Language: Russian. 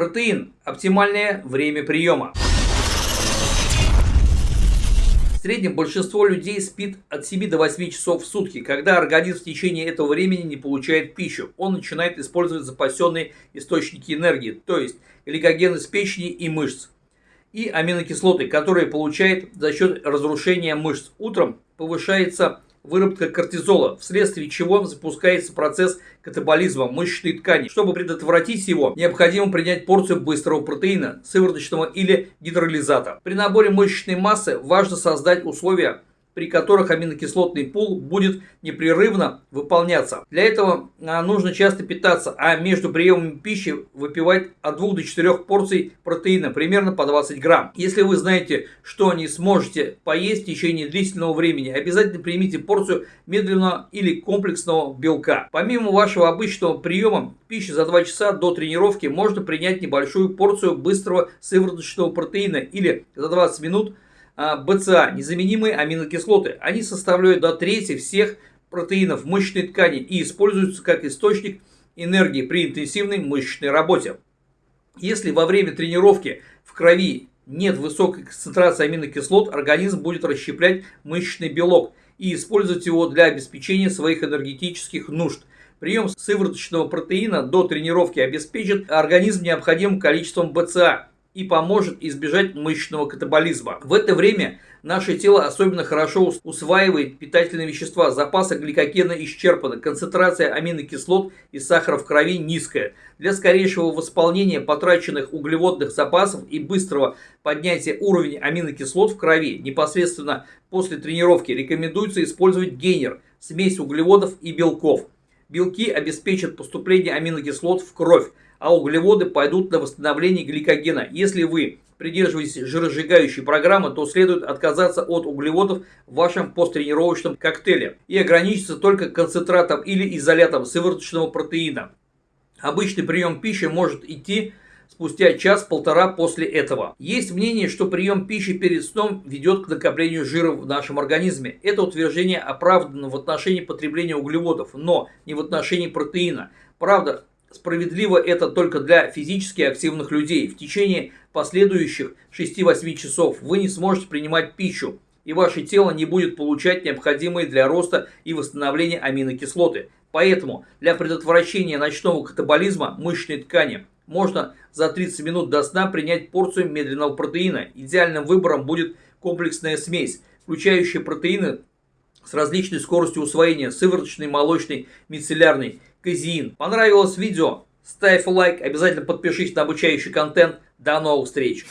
Протеин – оптимальное время приема. В среднем большинство людей спит от 7 до 8 часов в сутки. Когда организм в течение этого времени не получает пищу, он начинает использовать запасенные источники энергии, то есть гликоген из печени и мышц, и аминокислоты, которые получает за счет разрушения мышц. Утром повышается выработка кортизола, вследствие чего запускается процесс катаболизма мышечной ткани. Чтобы предотвратить его, необходимо принять порцию быстрого протеина, сывороточного или гидролизата. При наборе мышечной массы важно создать условия при которых аминокислотный пул будет непрерывно выполняться. Для этого а, нужно часто питаться, а между приемами пищи выпивать от 2 до 4 порций протеина, примерно по 20 грамм. Если вы знаете, что не сможете поесть в течение длительного времени, обязательно примите порцию медленного или комплексного белка. Помимо вашего обычного приема пищи за 2 часа до тренировки, можно принять небольшую порцию быстрого сывороточного протеина или за 20 минут – БЦА, незаменимые аминокислоты. Они составляют до трети всех протеинов мышечной ткани и используются как источник энергии при интенсивной мышечной работе. Если во время тренировки в крови нет высокой концентрации аминокислот, организм будет расщеплять мышечный белок и использовать его для обеспечения своих энергетических нужд. Прием сывороточного протеина до тренировки обеспечит организм необходимым количеством БЦА и поможет избежать мышечного катаболизма. В это время наше тело особенно хорошо усваивает питательные вещества, запасы гликогена исчерпаны, концентрация аминокислот и сахара в крови низкая. Для скорейшего восполнения потраченных углеводных запасов и быстрого поднятия уровня аминокислот в крови непосредственно после тренировки рекомендуется использовать гейнер – смесь углеводов и белков. Белки обеспечат поступление аминокислот в кровь, а углеводы пойдут на восстановление гликогена. Если вы придерживаетесь жиросжигающей программы, то следует отказаться от углеводов в вашем посттренировочном коктейле и ограничиться только концентратом или изолятом сывороточного протеина. Обычный прием пищи может идти спустя час-полтора после этого. Есть мнение, что прием пищи перед сном ведет к накоплению жира в нашем организме. Это утверждение оправдано в отношении потребления углеводов, но не в отношении протеина. Правда, Справедливо это только для физически активных людей. В течение последующих 6-8 часов вы не сможете принимать пищу, и ваше тело не будет получать необходимые для роста и восстановления аминокислоты. Поэтому для предотвращения ночного катаболизма мышечной ткани можно за 30 минут до сна принять порцию медленного протеина. Идеальным выбором будет комплексная смесь, включающая протеины с различной скоростью усвоения, сывороточный, молочный, мицеллярный казеин. Понравилось видео? Ставь лайк, обязательно подпишись на обучающий контент. До новых встреч!